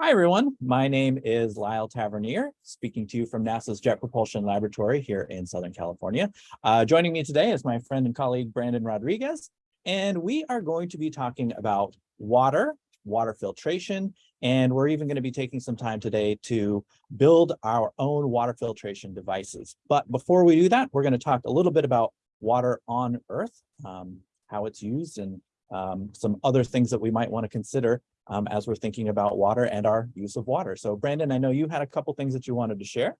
Hi, everyone. My name is Lyle Tavernier, speaking to you from NASA's Jet Propulsion Laboratory here in Southern California. Uh, joining me today is my friend and colleague, Brandon Rodriguez, and we are going to be talking about water, water filtration, and we're even going to be taking some time today to build our own water filtration devices. But before we do that, we're going to talk a little bit about water on Earth, um, how it's used, and um, some other things that we might want to consider um, as we're thinking about water and our use of water. So Brandon, I know you had a couple things that you wanted to share.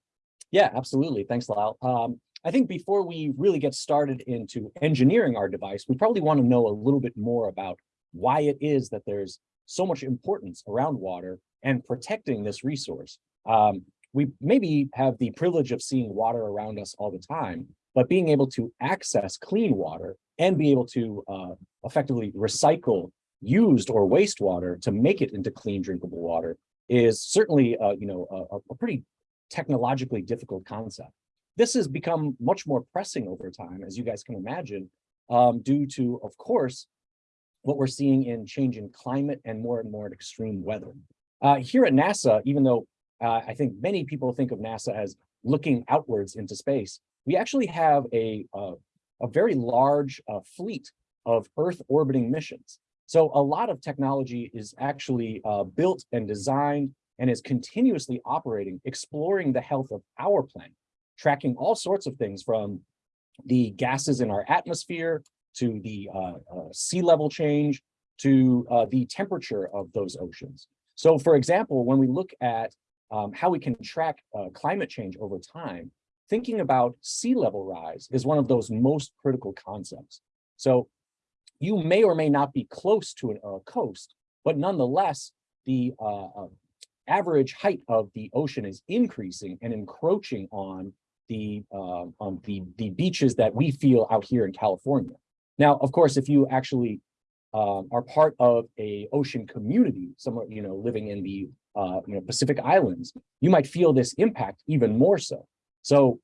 Yeah, absolutely. Thanks, Lyle. Um, I think before we really get started into engineering our device, we probably want to know a little bit more about why it is that there's so much importance around water and protecting this resource. Um, we maybe have the privilege of seeing water around us all the time, but being able to access clean water and be able to uh, effectively recycle used or wastewater to make it into clean drinkable water is certainly, uh, you know, a, a pretty technologically difficult concept. This has become much more pressing over time, as you guys can imagine, um, due to, of course, what we're seeing in changing climate and more and more extreme weather. Uh, here at NASA, even though uh, I think many people think of NASA as looking outwards into space, we actually have a, uh, a very large uh, fleet of Earth orbiting missions. So a lot of technology is actually uh, built and designed and is continuously operating, exploring the health of our planet, tracking all sorts of things from the gases in our atmosphere to the uh, uh, sea level change to uh, the temperature of those oceans. So for example, when we look at um, how we can track uh, climate change over time, thinking about sea level rise is one of those most critical concepts. So you may or may not be close to a coast, but nonetheless, the uh, uh, average height of the ocean is increasing and encroaching on the uh, on the the beaches that we feel out here in California. Now, of course, if you actually uh, are part of a ocean community, somewhere you know living in the uh, you know Pacific Islands, you might feel this impact even more so. So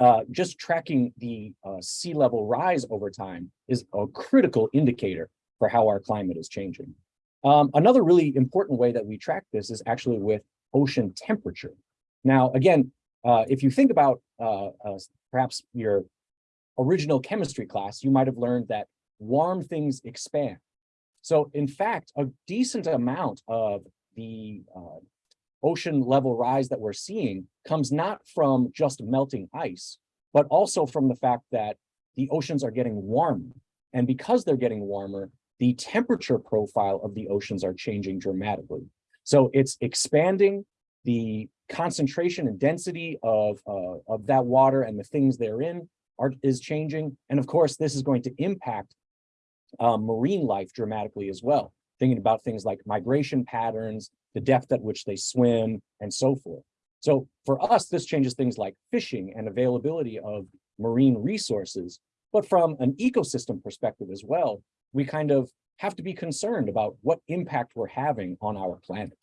uh, just tracking the uh, sea level rise over time is a critical indicator for how our climate is changing. Um, another really important way that we track this is actually with ocean temperature. Now, again, uh, if you think about uh, uh, perhaps your original chemistry class, you might have learned that warm things expand. So in fact, a decent amount of the uh, ocean level rise that we're seeing comes not from just melting ice, but also from the fact that the oceans are getting warmer. And because they're getting warmer, the temperature profile of the oceans are changing dramatically. So it's expanding the concentration and density of, uh, of that water and the things therein are, is changing. And of course, this is going to impact um, marine life dramatically as well, thinking about things like migration patterns, the depth at which they swim, and so forth. So for us, this changes things like fishing and availability of marine resources. But from an ecosystem perspective as well, we kind of have to be concerned about what impact we're having on our planet.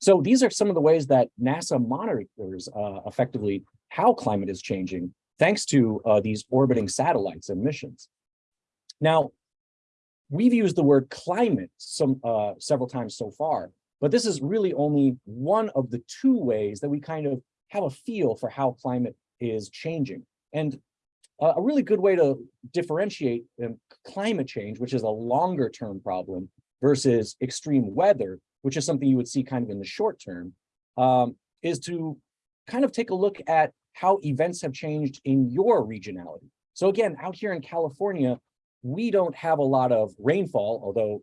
So these are some of the ways that NASA monitors uh, effectively how climate is changing, thanks to uh, these orbiting satellites and missions. Now, we've used the word climate some uh, several times so far, but this is really only one of the two ways that we kind of have a feel for how climate is changing. And a really good way to differentiate um, climate change, which is a longer term problem, versus extreme weather, which is something you would see kind of in the short term, um, is to kind of take a look at how events have changed in your regionality. So again, out here in California, we don't have a lot of rainfall, although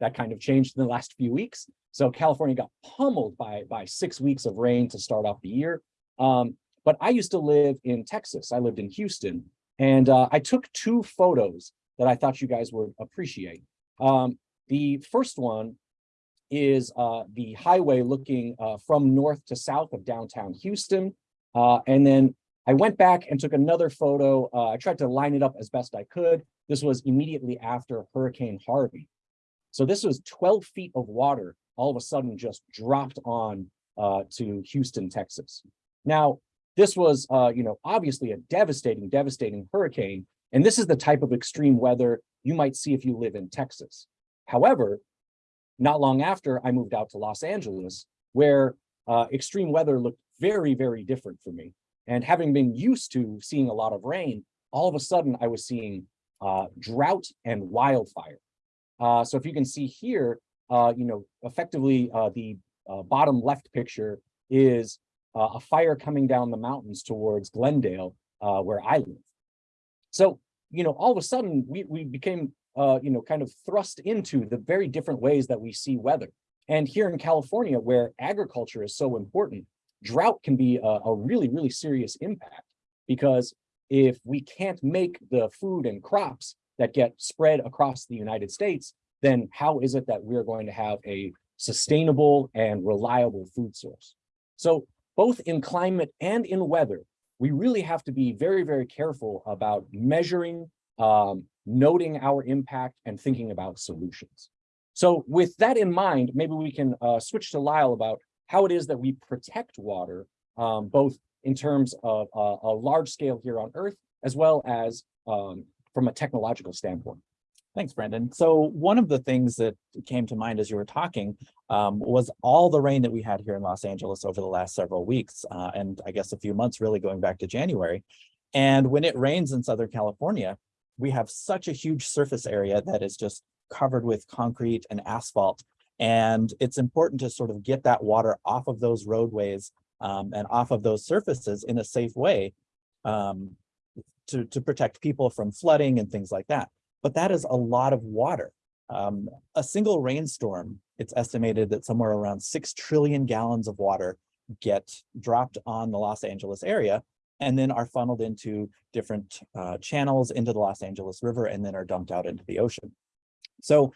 that kind of changed in the last few weeks. So California got pummeled by, by six weeks of rain to start off the year. Um, but I used to live in Texas. I lived in Houston. And uh, I took two photos that I thought you guys would appreciate. Um, the first one is uh, the highway looking uh, from north to south of downtown Houston. Uh, and then I went back and took another photo. Uh, I tried to line it up as best I could. This was immediately after Hurricane Harvey. So this was 12 feet of water all of a sudden just dropped on uh, to Houston, Texas. Now, this was, uh, you know, obviously a devastating, devastating hurricane. And this is the type of extreme weather you might see if you live in Texas. However, not long after, I moved out to Los Angeles, where uh, extreme weather looked very, very different for me. And having been used to seeing a lot of rain, all of a sudden I was seeing uh, drought and wildfire. Uh, so if you can see here, uh, you know, effectively uh, the uh, bottom left picture is uh, a fire coming down the mountains towards Glendale, uh, where I live. So, you know, all of a sudden we, we became, you know, kind of thrust into the very different ways that we see weather. And here in California, where agriculture is so important, drought can be a, a really, really serious impact because if we can't make the food and crops that get spread across the United States, then how is it that we're going to have a sustainable and reliable food source? So both in climate and in weather, we really have to be very, very careful about measuring, um, noting our impact and thinking about solutions. So with that in mind, maybe we can uh, switch to Lyle about how it is that we protect water, um, both in terms of uh, a large scale here on Earth, as well as um, from a technological standpoint. Thanks, Brandon. So one of the things that came to mind as you were talking um, was all the rain that we had here in Los Angeles over the last several weeks, uh, and I guess a few months really going back to January. And when it rains in Southern California, we have such a huge surface area that is just covered with concrete and asphalt. And it's important to sort of get that water off of those roadways um, and off of those surfaces in a safe way um, to, to protect people from flooding and things like that but that is a lot of water. Um, a single rainstorm, it's estimated that somewhere around 6 trillion gallons of water get dropped on the Los Angeles area and then are funneled into different uh, channels into the Los Angeles River and then are dumped out into the ocean. So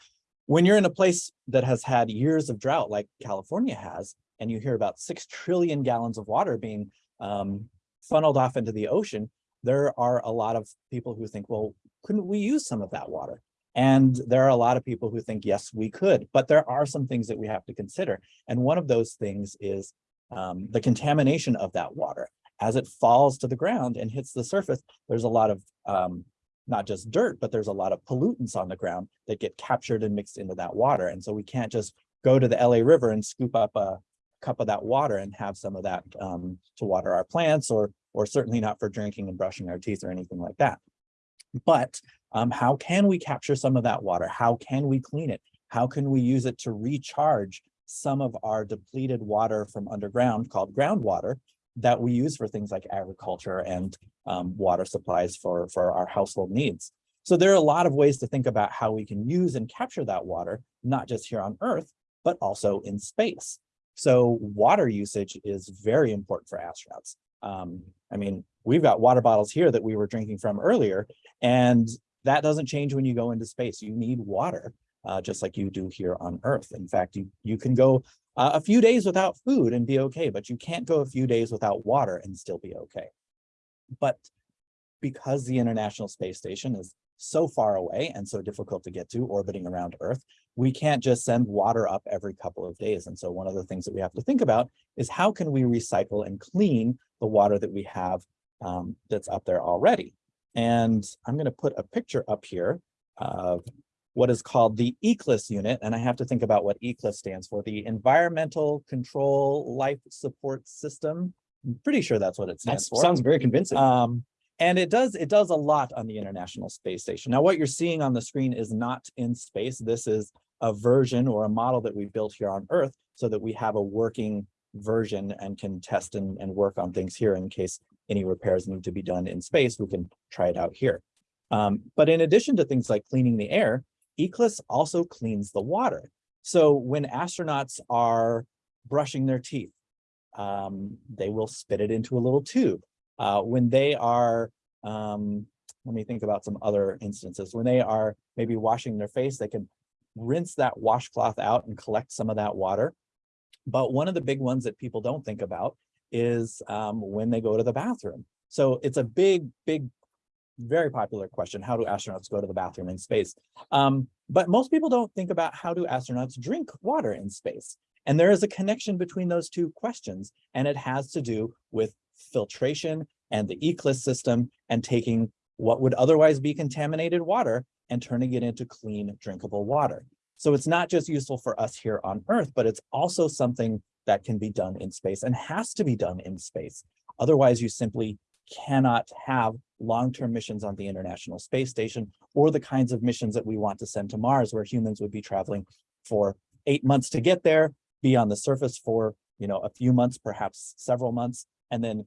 when you're in a place that has had years of drought like California has, and you hear about 6 trillion gallons of water being um, funneled off into the ocean, there are a lot of people who think, well, couldn't we use some of that water? And there are a lot of people who think, yes, we could, but there are some things that we have to consider. And one of those things is um, the contamination of that water. As it falls to the ground and hits the surface, there's a lot of um, not just dirt, but there's a lot of pollutants on the ground that get captured and mixed into that water. And so we can't just go to the LA River and scoop up a cup of that water and have some of that um, to water our plants or, or certainly not for drinking and brushing our teeth or anything like that. But um, how can we capture some of that water? How can we clean it? How can we use it to recharge some of our depleted water from underground called groundwater that we use for things like agriculture and um, water supplies for, for our household needs. So there are a lot of ways to think about how we can use and capture that water, not just here on Earth, but also in space. So water usage is very important for astronauts. Um, I mean, we've got water bottles here that we were drinking from earlier, and that doesn't change when you go into space. You need water, uh, just like you do here on Earth. In fact, you, you can go uh, a few days without food and be okay, but you can't go a few days without water and still be okay. But because the International Space Station is so far away and so difficult to get to orbiting around Earth, we can't just send water up every couple of days. And so one of the things that we have to think about is how can we recycle and clean the water that we have um, that's up there already. And I'm going to put a picture up here of what is called the ECLSS unit. And I have to think about what ECLSS stands for, the Environmental Control Life Support System. I'm pretty sure that's what it stands That for. sounds very convincing. Um, and it does it does a lot on the International Space Station. Now, what you're seeing on the screen is not in space. This is a version or a model that we built here on Earth so that we have a working version and can test and, and work on things here in case any repairs need to be done in space, we can try it out here. Um, but in addition to things like cleaning the air, ECLSS also cleans the water. So when astronauts are brushing their teeth, um, they will spit it into a little tube. Uh, when they are, um, let me think about some other instances, when they are maybe washing their face, they can rinse that washcloth out and collect some of that water. But one of the big ones that people don't think about is um, when they go to the bathroom. So it's a big, big, very popular question. How do astronauts go to the bathroom in space? Um, but most people don't think about how do astronauts drink water in space. And there is a connection between those two questions, and it has to do with filtration and the ECLSS system and taking what would otherwise be contaminated water and turning it into clean drinkable water. So it's not just useful for us here on Earth, but it's also something that can be done in space and has to be done in space. Otherwise, you simply cannot have long-term missions on the International Space Station or the kinds of missions that we want to send to Mars, where humans would be traveling for eight months to get there, be on the surface for, you know, a few months, perhaps several months, and then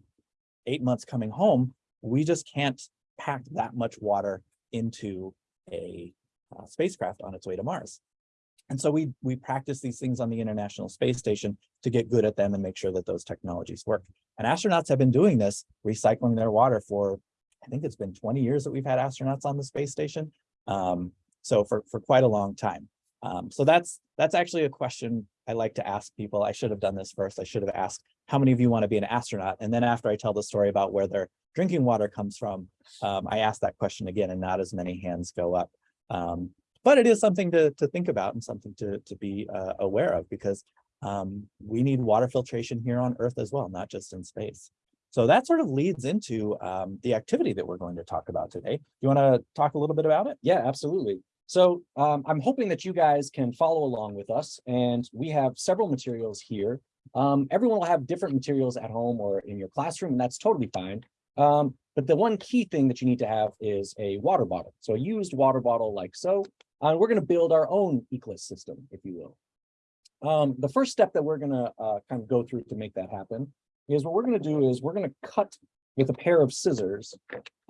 eight months coming home. We just can't pack that much water into a uh, spacecraft on its way to Mars. And so we we practice these things on the International Space Station to get good at them and make sure that those technologies work. And astronauts have been doing this, recycling their water for, I think it's been 20 years that we've had astronauts on the space station. Um, so for, for quite a long time. Um, so that's that's actually a question I like to ask people. I should have done this first. I should have asked, how many of you want to be an astronaut? And then after I tell the story about where their drinking water comes from, um, I asked that question again and not as many hands go up. Um, but it is something to, to think about and something to, to be uh, aware of because um, we need water filtration here on Earth as well, not just in space. So that sort of leads into um, the activity that we're going to talk about today. Do you want to talk a little bit about it? Yeah, absolutely. So um, I'm hoping that you guys can follow along with us and we have several materials here. Um, everyone will have different materials at home or in your classroom and that's totally fine. Um, but the one key thing that you need to have is a water bottle. So a used water bottle like so. Uh, we're going to build our own ECLSS system, if you will. Um, the first step that we're going to uh, kind of go through to make that happen is what we're going to do is we're going to cut with a pair of scissors.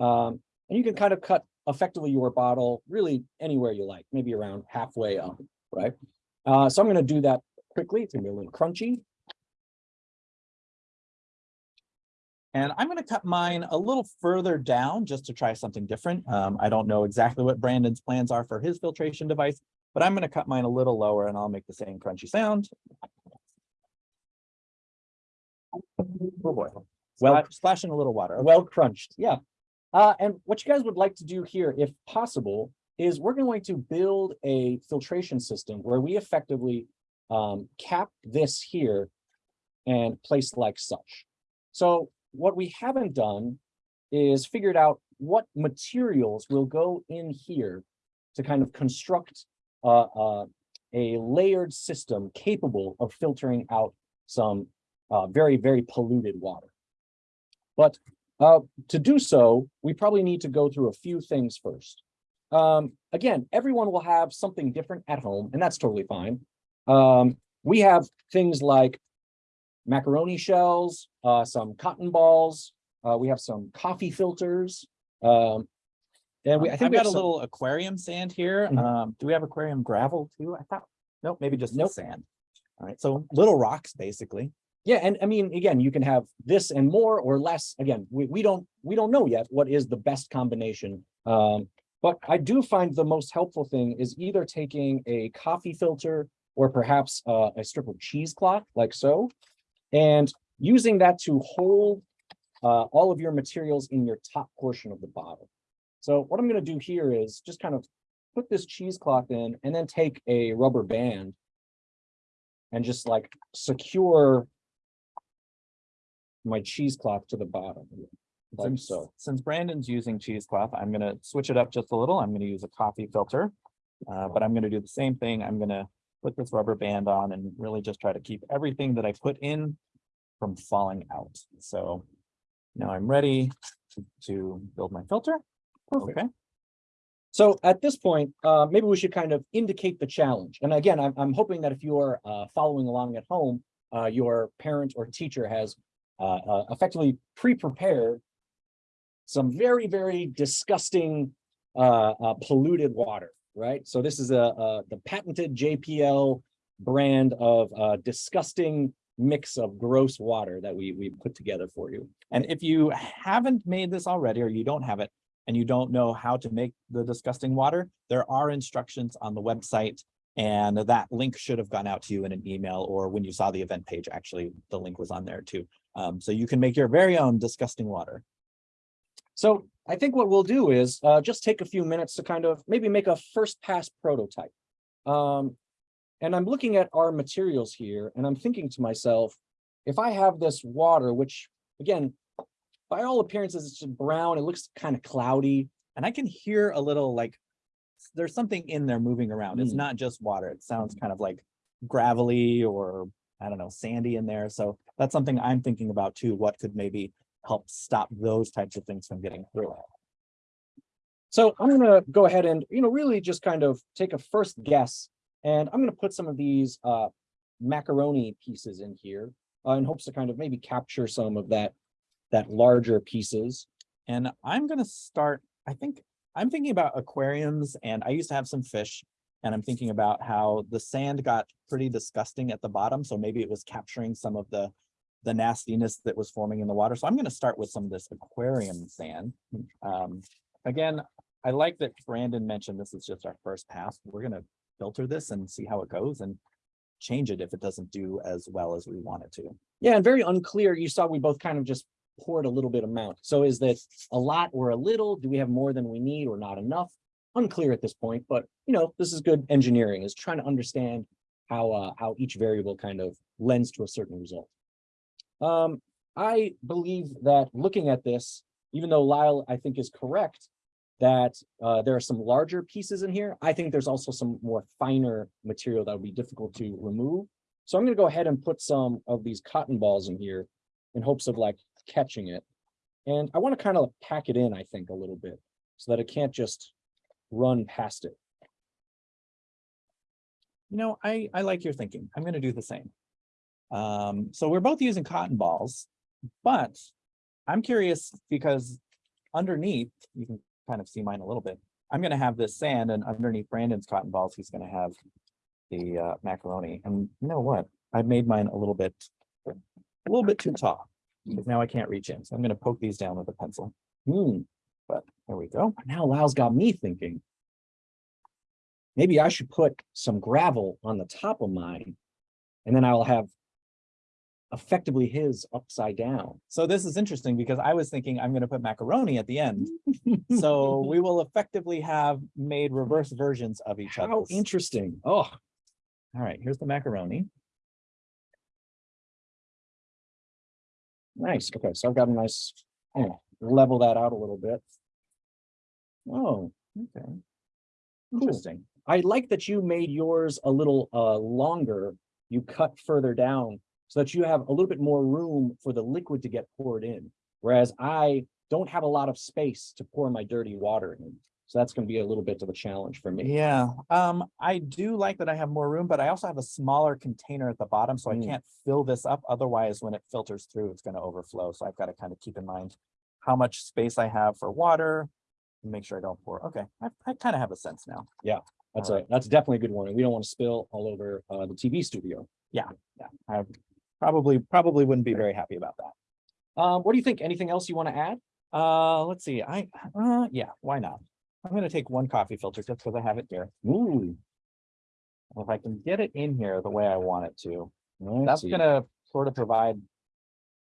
Um, and you can kind of cut effectively your bottle really anywhere you like, maybe around halfway up, right? Uh, so I'm going to do that quickly. It's going to be a little crunchy. And I'm going to cut mine a little further down just to try something different. Um, I don't know exactly what Brandon's plans are for his filtration device, but I'm going to cut mine a little lower and I'll make the same crunchy sound. Oh boy. Well, splashing a little water. Okay. well crunched, yeah. Uh, and what you guys would like to do here, if possible, is we're going to build a filtration system where we effectively um, cap this here and place like such. So what we haven't done is figured out what materials will go in here to kind of construct uh, uh, a layered system capable of filtering out some uh, very, very polluted water. But uh, to do so, we probably need to go through a few things first. Um, again, everyone will have something different at home, and that's totally fine. Um, we have things like macaroni shells, uh, some cotton balls. Uh, we have some coffee filters. Um, and we, I think I've we got a some- little aquarium sand here. Mhm. Um, do we have aquarium gravel too? I thought, nope, maybe just Nope. sand. All right, so little rocks, basically. Yeah, and I mean, again, you can have this and more or less. Again, we, we don't we don't know yet what is the best combination. Um, but I do find the most helpful thing is either taking a coffee filter or perhaps uh, a strip of cheesecloth like so, and using that to hold uh, all of your materials in your top portion of the bottle. So what I'm going to do here is just kind of put this cheesecloth in and then take a rubber band and just like secure my cheesecloth to the bottom, like Since- so. Since Brandon's using cheesecloth, I'm gonna switch it up just a little. I'm gonna use a coffee filter. Uh, but I'm gonna do the same thing. I'm gonna put this rubber band on and really just try to keep everything that I put in from falling out. So now I'm ready to build my filter. Perfect. Okay, So at this point, uh, maybe we should kind of indicate the challenge. And again, I'm, I'm hoping that if you're uh, following along at home, uh, your parent or teacher has uh, uh, effectively pre-prepared some very, very disgusting uh, uh, polluted water, right? So this is a, a the patented JPL brand of uh, disgusting mix of gross water that we we put together for you. and if you haven't made this already, or you don't have it, and you don't know how to make the disgusting water, there are instructions on the website. And that link should have gone out to you in an email or when you saw the event page, actually, the link was on there too. Um, so you can make your very own disgusting water. So I think what we'll do is uh, just take a few minutes to kind of maybe make a first pass prototype. Um, and I'm looking at our materials here and I'm thinking to myself, if I have this water, which again, by all appearances, it's just brown, it looks kind of cloudy. And I can hear a little like there's something in there moving around. It's Mm. not just water. It sounds kind of like gravelly or I don't know, sandy in there. So that's something I'm thinking about too. What could maybe help stop those types of things from getting through? So I'm gonna go ahead and, you know, really just kind of take a first guess. And I'm gonna put some of these uh macaroni pieces in here uh, in hopes to kind of maybe capture some of that, that larger pieces. And I'm gonna start, I think, I'm thinking about aquariums and I used to have some fish. And I'm thinking about how the sand got pretty disgusting at the bottom, so maybe it was capturing some of the. The nastiness that was forming in the water. So I'm gonna start with some of this aquarium sand. Um, again, I like that Brandon mentioned this is just our first pass. We're gonna filter this and see how it goes and. Change it if it doesn't do as well as we want it to. Yeah, and very unclear. You saw we both kind of just poured a little bit amount. So is that a lot or a little? Do we have more than we need or not enough? Unclear at this point, but you know, this is good engineering is trying to understand how uh how each variable kind of lends to a certain result. Um, I believe that looking at this, even though Lyle, I think is correct, that uh there are some larger pieces in here. I think there's also some more finer material that would be difficult to remove. So I'm gonna go ahead and put some of these cotton balls in here in hopes of like catching it. And I want to kind of pack it in, I think, a little bit so that it can't just run past it. You know, I, I like your thinking. I'm gonna do the same. Um, so we're both using cotton balls, but I'm curious because underneath, you can kind of see mine a little bit. I'm gonna have this sand and underneath Brandon's cotton balls, he's gonna have the uh, macaroni. And you know what? I made mine a little bit, a little bit too tall. Because now I can't reach in. So I'm gonna poke these down with a pencil. Hmm, But there we go. now Lyle's got me thinking. Maybe I should put some gravel on the top of mine. And then I'll have effectively his upside down. So this is interesting because I was thinking I'm gonna put macaroni at the end. So we will effectively have made reverse versions of each other. How interesting. Oh, All right, here's the macaroni. nice. Okay, so I've got a nice, oh, level that out a little bit. Oh, Okay. Cool. Interesting. I like that you made yours a little uh longer. You cut further down so that you have a little bit more room for the liquid to get poured in. Whereas I don't have a lot of space to pour my dirty water in. So that's gonna be a little bit of a challenge for me. Yeah, um, I do like that I have more room, but I also have a smaller container at the bottom, so I Mm. can't fill this up. Otherwise, when it filters through, it's gonna overflow. So I've got to kind of keep in mind how much space I have for water. and Make sure I don't pour. Okay, I, I kind of have a sense now. Yeah. That's a, that's definitely a good warning. We don't want to spill all over uh the TV studio. Yeah, I probably, probably wouldn't be very happy about that. Um, what do you think? Anything else you want to add? Uh, let's see, I, uh, yeah, why not? I'm gonna take one coffee filter just because I have it here. Ooh. If I can get it in here the way I want it to, let's that's gonna sort of provide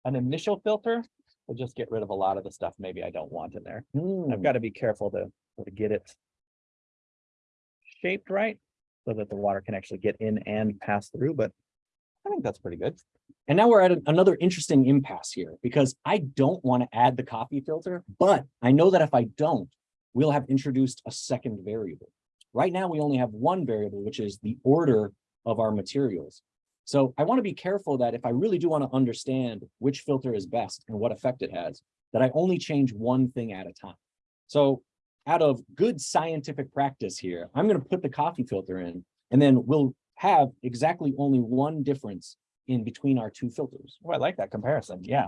an initial filter, to just get rid of a lot of the stuff maybe I don't want in there. Hmm, I've got to be careful to, to get it shaped right, so that the water can actually get in and pass through, but I think that's pretty good. And now we're at an- another interesting impasse here because I don't want to add the coffee filter, but I know that if I don't, we'll have introduced a second variable. Right now, we only have one variable, which is the order of our materials. So I want to be careful that if I really do want to understand which filter is best and what effect it has, that I only change one thing at a time. So out of good scientific practice here, I'm going to put the coffee filter in, and then we'll have exactly only one difference in between our two filters. Oh, I like that comparison, yeah.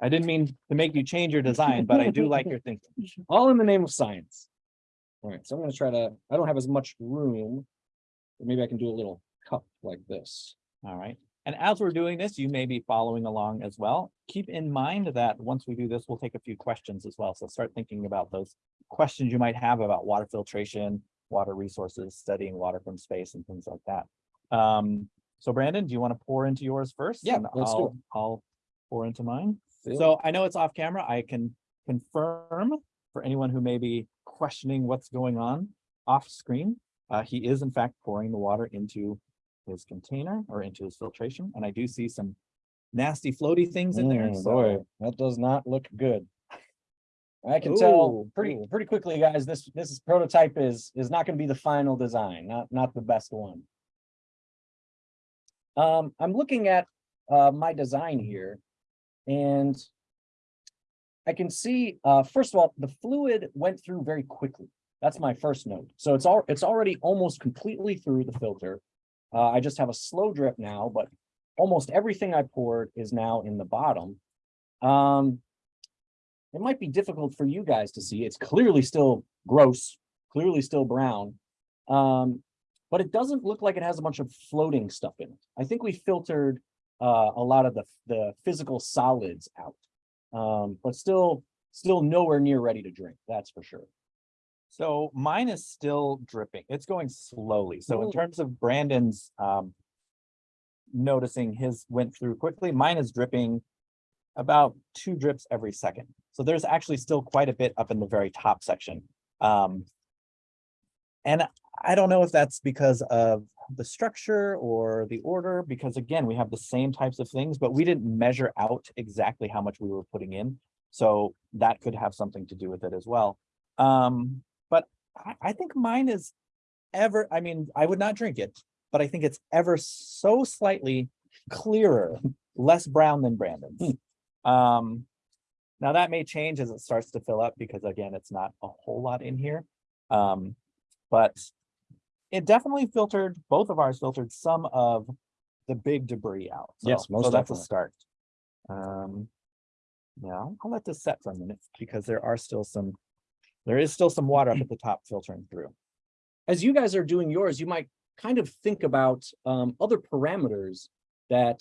I didn't mean to make you change your design, but I do like your thinking. all in the name of science. All right, so I'm gonna try to, I don't have as much room. but Maybe I can do a little cup like this. All right. And as we're doing this, you may be following along as well. Keep in mind that once we do this, we'll take a few questions as well. So start thinking about those questions you might have about water filtration, water resources, studying water from space and things like that. Um, so Brandon, do you want to pour into yours first? Yeah, And let's do I'll, I'll pour into mine. So I know it's off camera. I can confirm for anyone who may be questioning what's going on off screen. Uh, he is in fact pouring the water into his container or into his filtration, and I do see some nasty floaty things in there. Mm, So boy, that does not look good. I can tell pretty, pretty quickly, guys, this, this prototype is, is not gonna be the final design, not, not the best one. Um, I'm looking at, uh, my design here and I can see, uh, first of all, the fluid went through very quickly. That's my first note. So it's all, it's already almost completely through the filter. Uh, I just have a slow drip now, but almost everything I poured is now in the bottom. Um, it might be difficult for you guys to see. It's clearly still gross, clearly still brown. Um, but it doesn't look like it has a bunch of floating stuff in it. I think we filtered uh, a lot of the, the physical solids out. Um, but still, still nowhere near ready to drink, that's for sure. So mine is still dripping. It's going slowly. So in terms of Brandon's um. Noticing his went through quickly, mine is dripping about two drips every second. So there's actually still quite a bit up in the very top section. Um. And I don't know if that's because of the structure or the order, because again, we have the same types of things, but we didn't measure out exactly how much we were putting in. So that could have something to do with it as well. Um, but I, I think mine is ever, I mean, I would not drink it, but I think it's ever so slightly clearer, less brown than Brandon's. Um, now that may change as it starts to fill up because again, it's not a whole lot in here. Um, but it definitely filtered, both of ours filtered some of the big debris out. Yes, So- most So that's a start. Um, yeah, I'll I'll let this set for a minute because there are still some, there is still some water up at the top filtering through. as you guys are doing yours, you might kind of think about um, other parameters that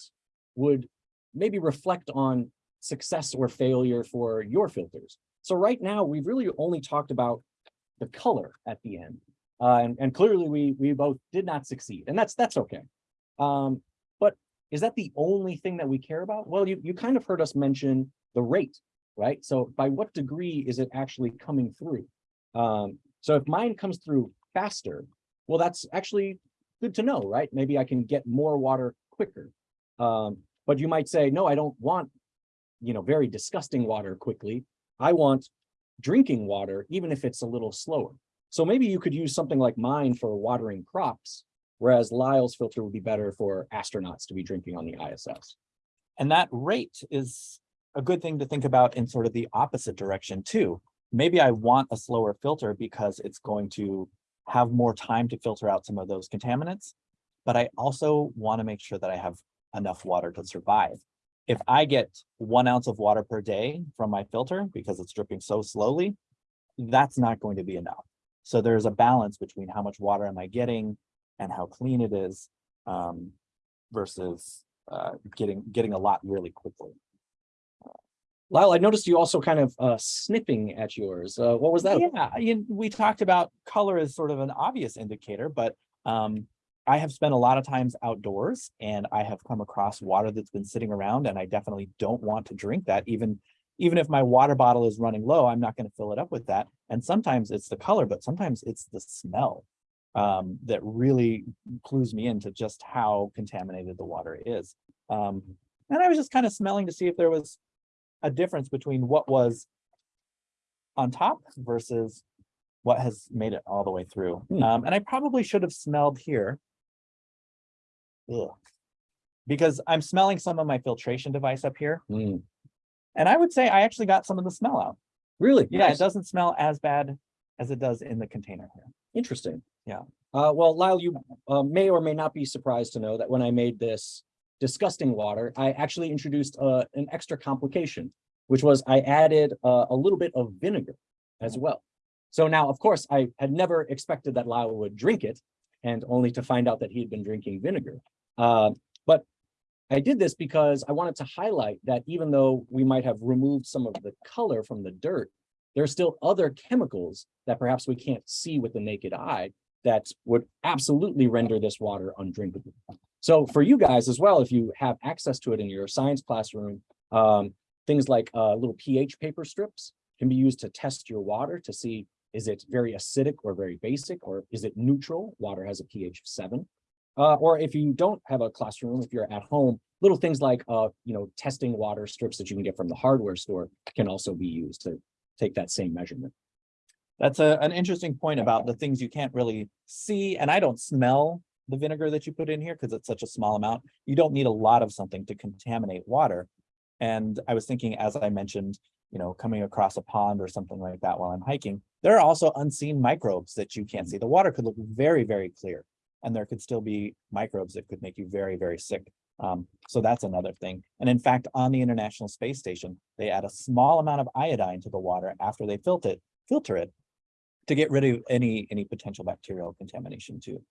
would maybe reflect on success or failure for your filters. So right now, we've really only talked about the color at the end. Uh, and, and clearly we, we both did not succeed and that's, that's okay. Um, but is that the only thing that we care about? Well, you, you kind of heard us mention the rate, right? So by what degree is it actually coming through? Um, so if mine comes through faster, well, that's actually good to know, right? Maybe I can get more water quicker. Um, but you might say, no, I don't want, you know, very disgusting water quickly. I want drinking water, even if it's a little slower. So maybe you could use something like mine for watering crops, whereas Lyle's filter would be better for astronauts to be drinking on the ISS. And that rate is a good thing to think about in sort of the opposite direction too. Maybe I want a slower filter because it's going to have more time to filter out some of those contaminants. But I also want to make sure that I have enough water to survive. If I get one ounce of water per day from my filter because it's dripping so slowly, that's not going to be enough. So there's a balance between how much water am I getting and how clean it is um, versus uh, getting, getting a lot really quickly. Lyle, I noticed you also kind of uh, sniffing at yours. Uh, what was that? Yeah, you- we talked about color as sort of an obvious indicator, but um, I have spent a lot of times outdoors and I have come across water that's been sitting around and I definitely don't want to drink that even even if my water bottle is running low, I'm not going to fill it up with that. And sometimes it's the color, but sometimes it's the smell um, that really clues me into just how contaminated the water is. Um, and I was just kind of smelling to see if there was a difference between what was on top versus what has made it all the way through. Hmm. Um, and I probably should have smelled here. Ugh. Because I'm smelling some of my filtration device up here. Hmm, And I would say I actually got some of the smell out. Really? Yeah, Nice. it doesn't smell as bad as it does in the container here. Interesting. Yeah. Uh, well, Lyle, you uh, may or may not be surprised to know that when I made this disgusting water, I actually introduced uh, an extra complication, which was I added uh, a little bit of vinegar as well. So now, of course, I had never expected that Lyle would drink it and only to find out that he had been drinking vinegar. Uh, but I did this because I wanted to highlight that even though we might have removed some of the color from the dirt, there are still other chemicals that perhaps we can't see with the naked eye that would absolutely render this water undrinkable. So for you guys as well, if you have access to it in your science classroom, um, things like uh, little pH paper strips can be used to test your water to see is it very acidic or very basic, or is it neutral? Water has a pH of seven. Uh, or if you don't have a classroom, if you're at home, little things like, uh, you know, testing water strips that you can get from the hardware store can also be used to take that same measurement. That's a, an interesting point about the things you can't really see, and I don't smell the vinegar that you put in here because it's such a small amount. You don't need a lot of something to contaminate water. And I was thinking, as I mentioned, you know, coming across a pond or something like that while I'm hiking, there are also unseen microbes that you can't see. The water could look very, very clear. And there could still be microbes that could make you very, very sick. Um, so that's another thing. And in fact, on the International Space Station, they add a small amount of iodine to the water after they filter it, filter it to get rid of any, any potential bacterial contamination too.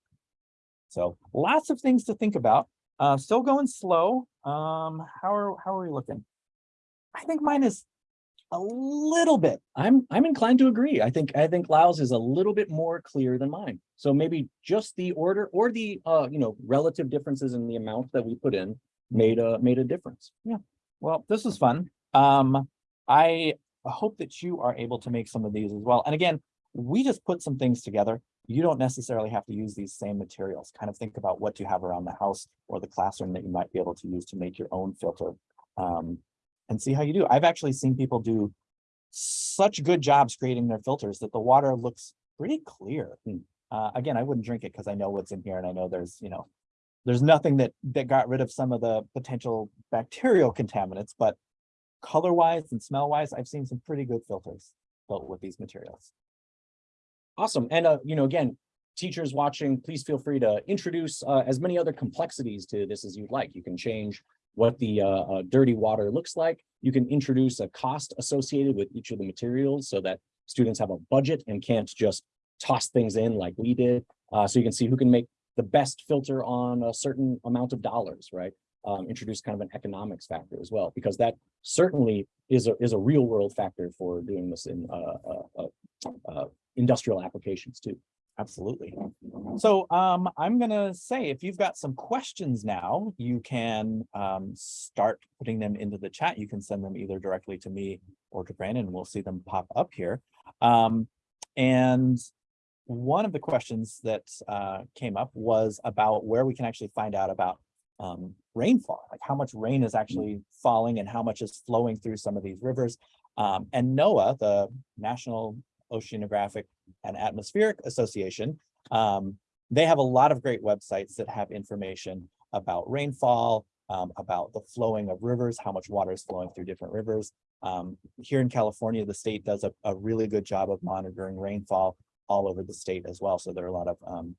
So lots of things to think about. Uh, still going slow. Um, how are, how are we looking? I think mine is a little bit. I'm, I'm inclined to agree. I think, I think Lyle's is a little bit more clear than mine. So maybe just the order or the, uh, you know, relative differences in the amount that we put in made a, made a difference. Yeah. Well, this is fun. Um, I hope that you are able to make some of these as well. And again, we just put some things together. You don't necessarily have to use these same materials. Kind of think about what you have around the house or the classroom that you might be able to use to make your own filter. Um, and see how you do. I've actually seen people do such good jobs creating their filters that the water looks pretty clear. Uh, again, I wouldn't drink it because I know what's in here and I know there's, you know, there's nothing that that got rid of some of the potential bacterial contaminants, but color wise and smell wise, I've seen some pretty good filters built with these materials. Awesome. And, uh, you know, again, teachers watching, please feel free to introduce, uh, as many other complexities to this as you'd like. You can change what the, uh, uh, dirty water looks like. You can introduce a cost associated with each of the materials so that students have a budget and can't just toss things in like we did. Uh, so you can see who can make the best filter on a certain amount of dollars, right? Um, introduce kind of an economics factor as well, because that certainly is a, is a real world factor for doing this in, uh, uh, uh, uh, industrial applications too. Absolutely. So um, I'm gonna say, if you've got some questions now, you can um, start putting them into the chat. You can send them either directly to me or to Brandon. We'll see them pop up here. Um, and one of the questions that uh, came up was about where we can actually find out about um, rainfall, like how much rain is actually falling and how much is flowing through some of these rivers. Um, and NOAA, the National Oceanographic and Atmospheric Association, um, they have a lot of great websites that have information about rainfall, um, about the flowing of rivers, how much water is flowing through different rivers. Um, here in California, the state does a, a really good job of monitoring rainfall all over the state as well. So there are a lot of um,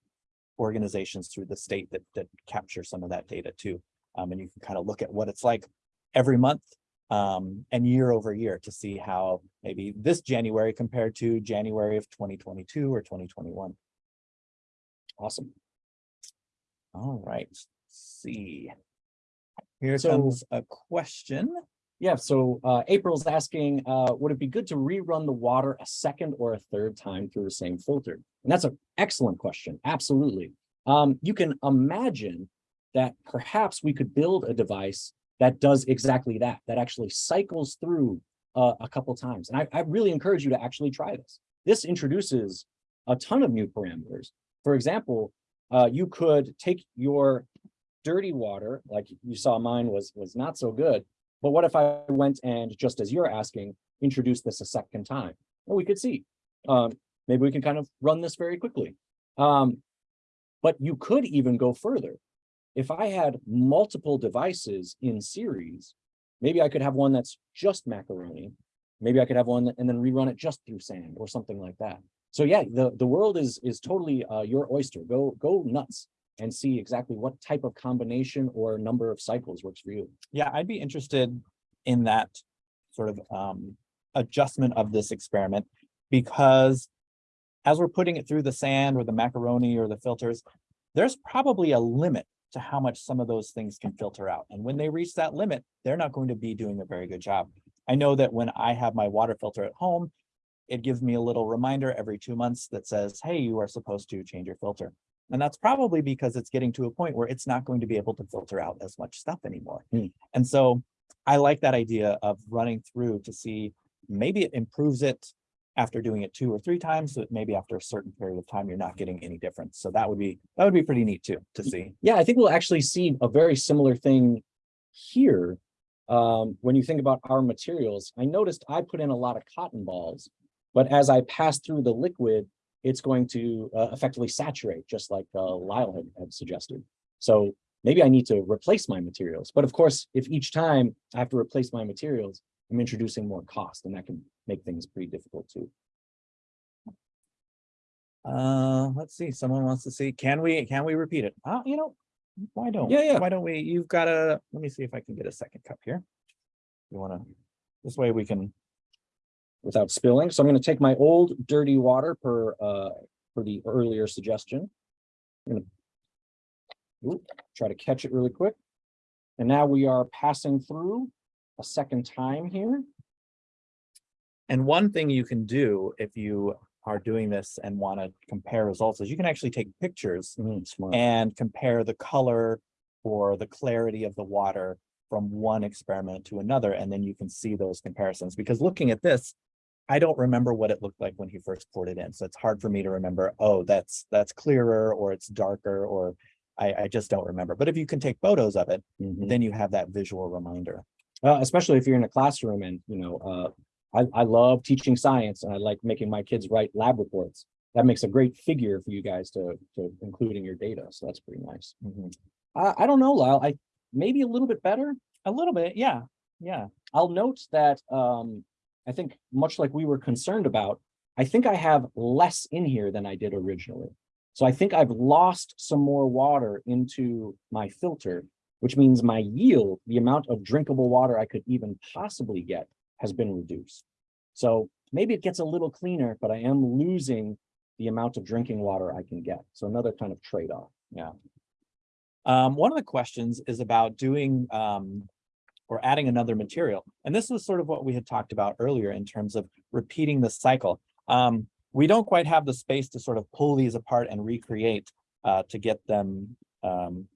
organizations through the state that, that capture some of that data too. Um, and you can kind of look at what it's like every month um, and year over year to see how maybe this January compared to January of 2022 or 2021. Awesome. All right, let's see. Here So- comes a question. Yeah, so uh, April's asking, uh, would it be good to rerun the water a second or a third time through the same filter? And that's an excellent question. Absolutely. Um, you can imagine that perhaps we could build a device that does exactly that, that actually cycles through uh, a couple times. And I, I really encourage you to actually try this. This introduces a ton of new parameters. For example, uh, you could take your dirty water, like you saw mine was, was not so good, but what if I went and just as you're asking, introduce this a second time? Well, we could see. Um, maybe we can kind of run this very quickly. Um, but you could even go further. If I had multiple devices in series, maybe I could have one that's just macaroni. Maybe I could have one and then rerun it just through sand or something like that. So yeah, the, the world is, is totally uh, your oyster. Go, go nuts and see exactly what type of combination or number of cycles works for you. Yeah, I'd be interested in that sort of um, adjustment of this experiment because as we're putting it through the sand or the macaroni or the filters, there's probably a limit to how much some of those things can filter out. And when they reach that limit, they're not going to be doing a very good job. I know that when I have my water filter at home, it gives me a little reminder every two months that says, hey, you are supposed to change your filter. And that's probably because it's getting to a point where it's not going to be able to filter out as much stuff anymore. Hmm. And so I like that idea of running through to see maybe it improves it after doing it two or three times, so maybe after a certain period of time, you're not getting any difference. So that would be, that would be pretty neat too, to see. Yeah, I think we'll actually see a very similar thing here um, when you think about our materials, I noticed I put in a lot of cotton balls, but as I pass through the liquid, it's going to uh, effectively saturate, just like uh, Lyle had, had suggested. So maybe I need to replace my materials. But of course, if each time I have to replace my materials, I'm introducing more cost and that can make things pretty difficult too. Uh, let's see, someone wants to see, can we, can we repeat it? Uh, you know, why don't? Yeah, yeah. Why don't we, you've got a, let me see if I can get a second cup here. You wanna, this way we can, without spilling. So I'm going to take my old dirty water per, uh, for the earlier suggestion. I'm gonna Oop, try to catch it really quick. And now we are passing through a second time here. and one thing you can do if you are doing this and wanna compare results is you can actually take pictures Mm, and compare the color or the clarity of the water from one experiment to another, and then you can see those comparisons, because looking at this, I don't remember what it looked like when he first poured it in, so it's hard for me to remember, oh, that's, that's clearer, or it's darker, or I, I just don't remember, but if you can take photos of it, Mhm. then you have that visual reminder. Uh, especially if you're in a classroom and, you know, uh, I, I love teaching science and I like making my kids write lab reports. That makes a great figure for you guys to, to include in your data. So that's pretty nice. I, I don't know, Lyle, I, maybe a little bit better. A little bit, yeah, yeah. I'll note that, um, I think much like we were concerned about, I think I have less in here than I did originally. So I think I've lost some more water into my filter, which means my yield, the amount of drinkable water I could even possibly get has been reduced. So maybe it gets a little cleaner, but I am losing the amount of drinking water I can get. So another kind of trade-off. Yeah. Um, one of the questions is about doing, um, or adding another material. And this was sort of what we had talked about earlier in terms of repeating the cycle. Um, we don't quite have the space to sort of pull these apart and recreate, uh, to get them, um,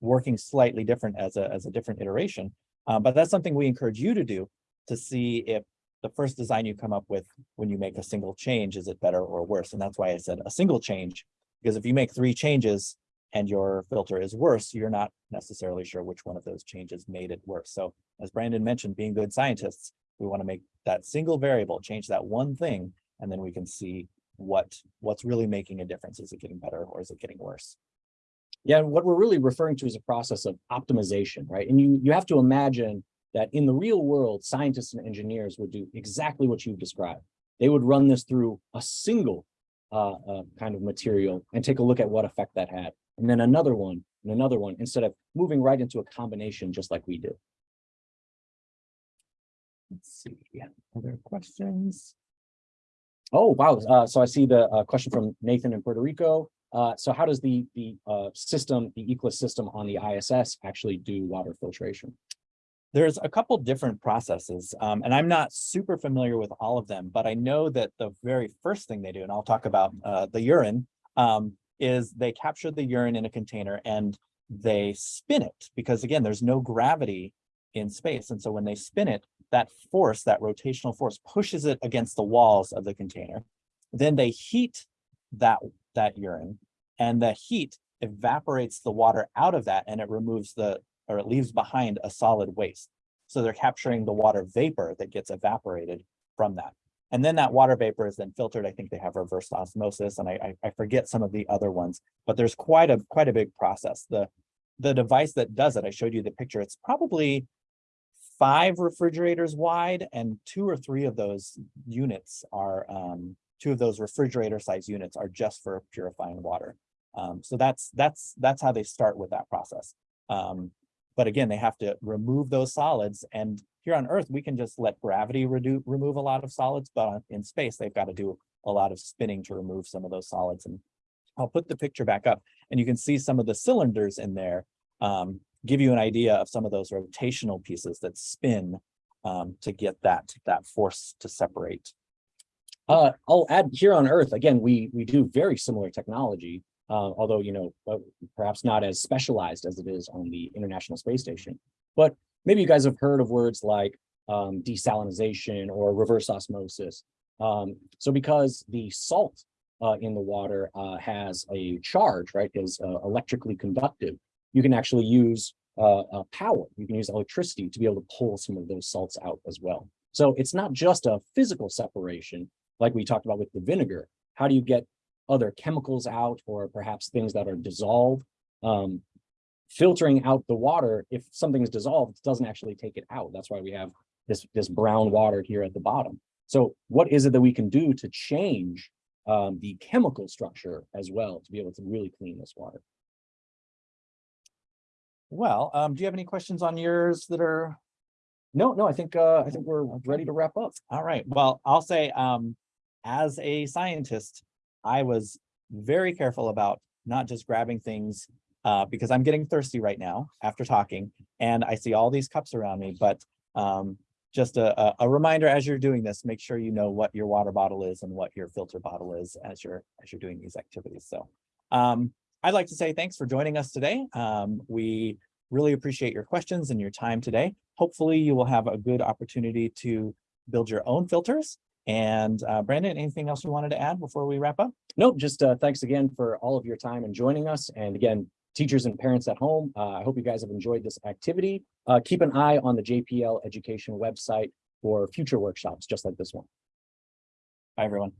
working slightly different as a, as a different iteration. Uh, but that's something we encourage you to do to see if the first design you come up with when you make a single change, is it better or worse? And that's why I said a single change, because if you make three changes, and your filter is worse, you're not necessarily sure which one of those changes made it worse. So as Brandon mentioned, being good scientists, we want to make that single variable, change that one thing, and then we can see what what's really making a difference. Is it getting better or is it getting worse? Yeah, what we're really referring to is a process of optimization, right? And you, you have to imagine that in the real world, scientists and engineers would do exactly what you've described. They would run this through a single uh, uh, kind of material and take a look at what effect that had. And then another one and another one, instead of moving right into a combination just like we do. Let's see. Other questions? Oh, wow. Uh, so I see the uh, question from Nathan in Puerto Rico. Uh, so how does the, the uh, system, the ECLSS system on the ISS actually do water filtration? There's a couple different processes, um, and I'm not super familiar with all of them, but I know that the very first thing they do, and I'll talk about uh, the urine, um, is they capture the urine in a container and they spin it because again, there's no gravity in space. And so when they spin it, that force, that rotational force pushes it against the walls of the container. Then they heat that, that urine and the heat evaporates the water out of that and it removes the, or it leaves behind a solid waste. So they're capturing the water vapor that gets evaporated from that. And then that water vapor is then filtered. I think they have reverse osmosis and I, I, I forget some of the other ones, but there's quite a quite a big process. The the device that does it, I showed you the picture, it's probably five refrigerators wide and two or three of those units are um, two of those refrigerator size units are just for purifying water. Um, so that's that's that's how they start with that process. Um, but again, they have to remove those solids and here on Earth, we can just let gravity remove a lot of solids, but in space, they've got to do a lot of spinning to remove some of those solids. And I'll put the picture back up and you can see some of the cylinders in there, um, give you an idea of some of those rotational pieces that spin um, to get that, that force to separate. Uh, I'll add here on Earth, again, we, we do very similar technology, uh, although, you know, uh, perhaps not as specialized as it is on the International Space Station. But maybe you guys have heard of words like um, desalinization or reverse osmosis. Um, so because the salt uh, in the water uh, has a charge, right, is uh, electrically conductive, you can actually use uh, power. You can use electricity to be able to pull some of those salts out as well. So it's not just a physical separation, like we talked about with the vinegar. How do you get other chemicals out or perhaps things that are dissolved? Um, filtering out the water, if something is dissolved, it doesn't actually take it out. That's why we have this, this brown water here at the bottom. So what is it that we can do to change um, the chemical structure as well to be able to really clean this water? Well, um, do you have any questions on yours that are, No, no, I think, uh, I think we're ready to wrap up. all right, well, I'll say, um, as a scientist, I was very careful about not just grabbing things uh, because I'm getting thirsty right now after talking and I see all these cups around me, but um, just a, a, reminder as you're doing this, make sure you know what your water bottle is and what your filter bottle is as you're, as you're doing these activities. So um, I'd like to say thanks for joining us today. Um, we really appreciate your questions and your time today. Hopefully you will have a good opportunity to build your own filters. And uh, Brandon, anything else you wanted to add before we wrap up? Nope, just uh, thanks again for all of your time and joining us. And again, teachers and parents at home, uh, I hope you guys have enjoyed this activity. Uh, keep an eye on the JPL education website for future workshops just like this one. Bye, everyone.